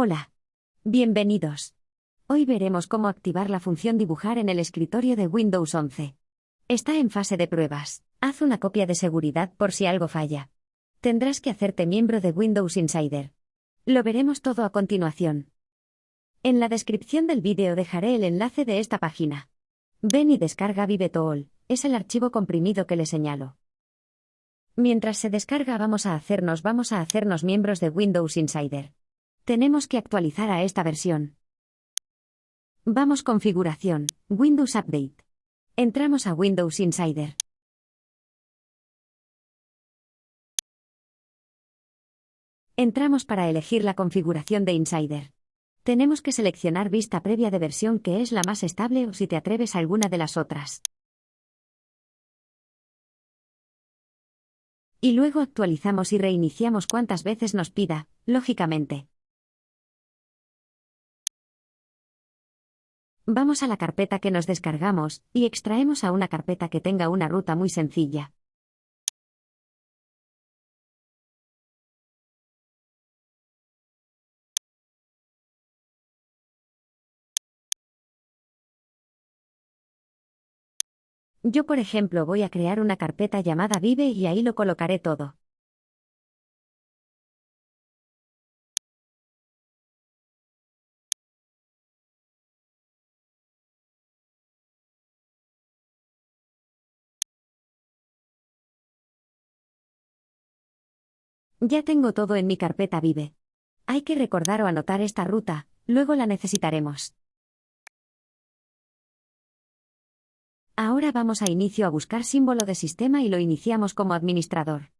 Hola. Bienvenidos. Hoy veremos cómo activar la función dibujar en el escritorio de Windows 11. Está en fase de pruebas. Haz una copia de seguridad por si algo falla. Tendrás que hacerte miembro de Windows Insider. Lo veremos todo a continuación. En la descripción del vídeo dejaré el enlace de esta página. Ven y descarga ViveTool, es el archivo comprimido que le señalo. Mientras se descarga vamos a hacernos vamos a hacernos miembros de Windows Insider. Tenemos que actualizar a esta versión. Vamos configuración, Windows Update. Entramos a Windows Insider. Entramos para elegir la configuración de Insider. Tenemos que seleccionar vista previa de versión que es la más estable o si te atreves a alguna de las otras. Y luego actualizamos y reiniciamos cuantas veces nos pida, lógicamente. Vamos a la carpeta que nos descargamos, y extraemos a una carpeta que tenga una ruta muy sencilla. Yo por ejemplo voy a crear una carpeta llamada Vive y ahí lo colocaré todo. Ya tengo todo en mi carpeta Vive. Hay que recordar o anotar esta ruta, luego la necesitaremos. Ahora vamos a inicio a buscar símbolo de sistema y lo iniciamos como administrador.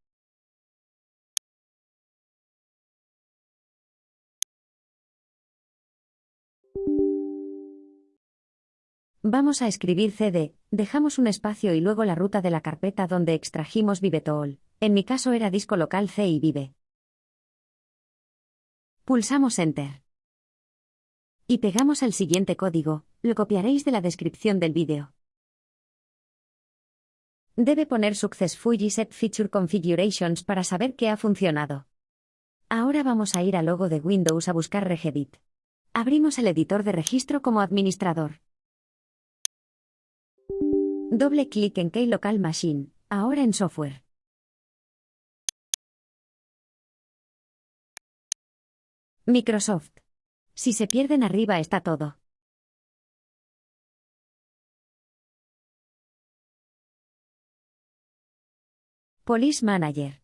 Vamos a escribir cd, dejamos un espacio y luego la ruta de la carpeta donde extrajimos ViveTool. En mi caso era disco local C y Vive. Pulsamos Enter. Y pegamos el siguiente código, lo copiaréis de la descripción del vídeo. Debe poner Successfully Set Feature Configurations para saber que ha funcionado. Ahora vamos a ir al logo de Windows a buscar Regedit. Abrimos el editor de registro como administrador. Doble clic en Key Local Machine, ahora en Software. Microsoft. Si se pierden arriba está todo. Police Manager.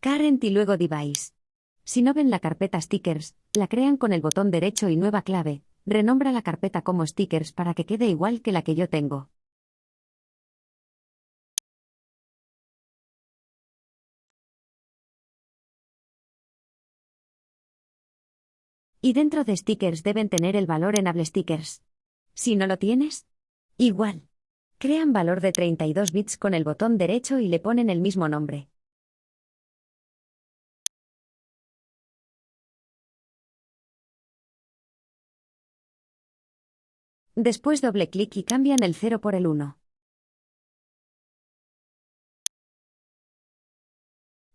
Current y luego Device. Si no ven la carpeta Stickers, la crean con el botón derecho y nueva clave, renombra la carpeta como Stickers para que quede igual que la que yo tengo. Y dentro de stickers deben tener el valor en stickers. Si no lo tienes, igual. Crean valor de 32 bits con el botón derecho y le ponen el mismo nombre. Después doble clic y cambian el 0 por el 1.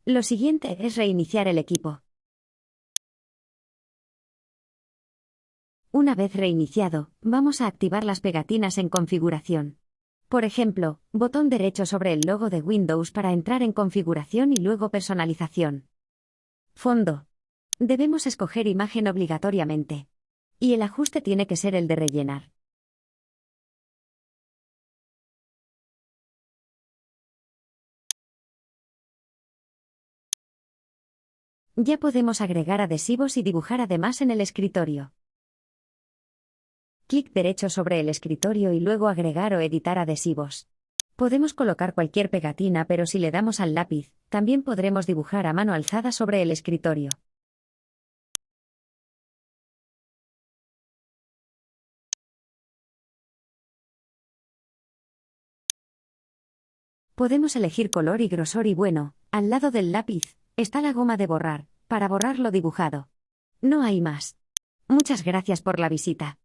Lo siguiente es reiniciar el equipo. Una vez reiniciado, vamos a activar las pegatinas en configuración. Por ejemplo, botón derecho sobre el logo de Windows para entrar en configuración y luego personalización. Fondo. Debemos escoger imagen obligatoriamente. Y el ajuste tiene que ser el de rellenar. Ya podemos agregar adhesivos y dibujar además en el escritorio. Clic derecho sobre el escritorio y luego agregar o editar adhesivos. Podemos colocar cualquier pegatina, pero si le damos al lápiz, también podremos dibujar a mano alzada sobre el escritorio. Podemos elegir color y grosor y bueno, al lado del lápiz, está la goma de borrar, para borrar lo dibujado. No hay más. Muchas gracias por la visita.